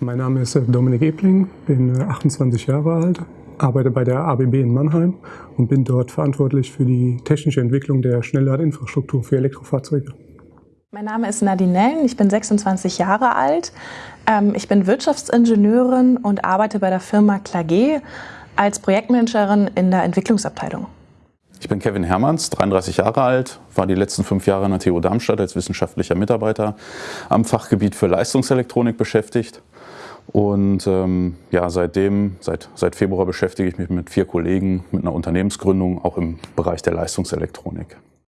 Mein Name ist Dominik Ebling, bin 28 äh, Jahre alt, arbeite bei der ABB in Mannheim und bin dort verantwortlich für die technische Entwicklung der Schnellladinfrastruktur für Elektrofahrzeuge. Mein Name ist Nadine Nellen, ich bin 26 Jahre alt. Ähm, ich bin Wirtschaftsingenieurin und arbeite bei der Firma Klage als Projektmanagerin in der Entwicklungsabteilung. Ich bin Kevin Hermanns, 33 Jahre alt, war die letzten fünf Jahre an der TU Darmstadt als wissenschaftlicher Mitarbeiter am Fachgebiet für Leistungselektronik beschäftigt. Und ähm, ja, seitdem, seit, seit Februar beschäftige ich mich mit vier Kollegen mit einer Unternehmensgründung, auch im Bereich der Leistungselektronik.